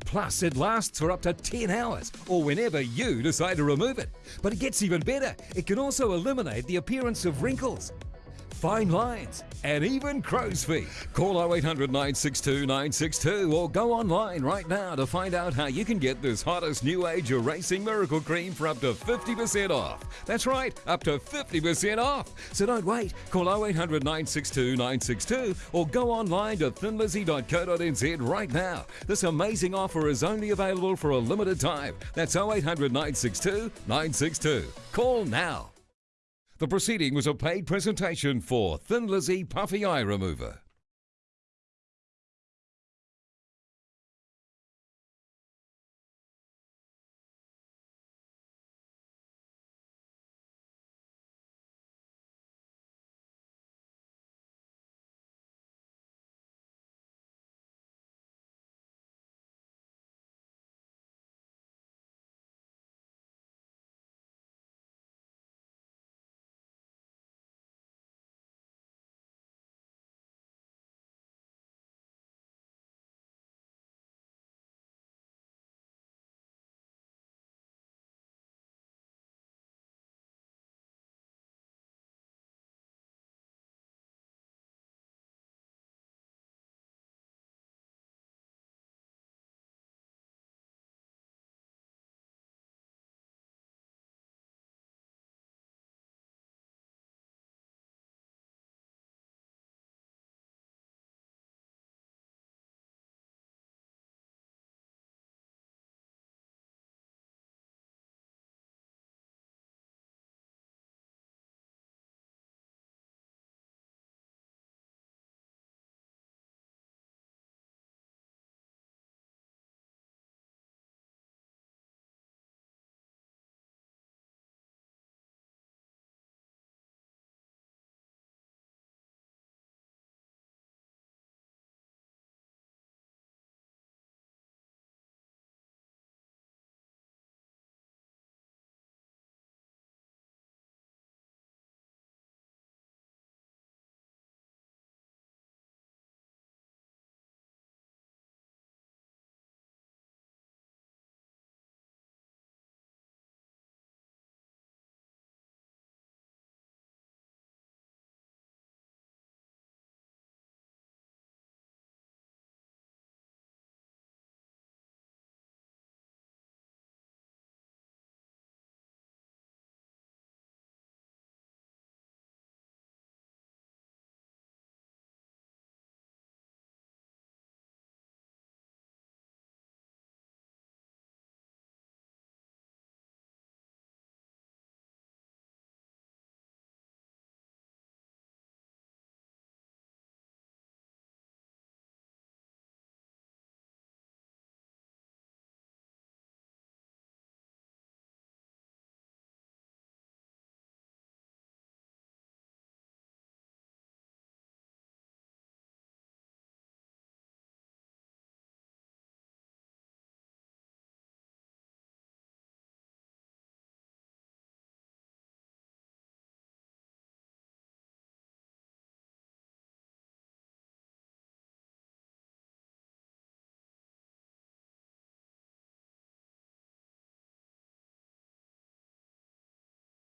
Plus, it lasts for up to 10 hours or whenever you decide to remove it. But it gets even better. It can also eliminate the appearance of wrinkles, fine lines, and even crow's feet. Call 0800 962 962 or go online right now to find out how you can get this hottest new age erasing miracle cream for up to 50% off. That's right, up to 50% off. So don't wait. Call 0800 962 962 or go online to thinlizzy.co.nz right now. This amazing offer is only available for a limited time. That's 0800 962 962. Call now. The proceeding was a paid presentation for Thin Lizzy Puffy Eye Remover.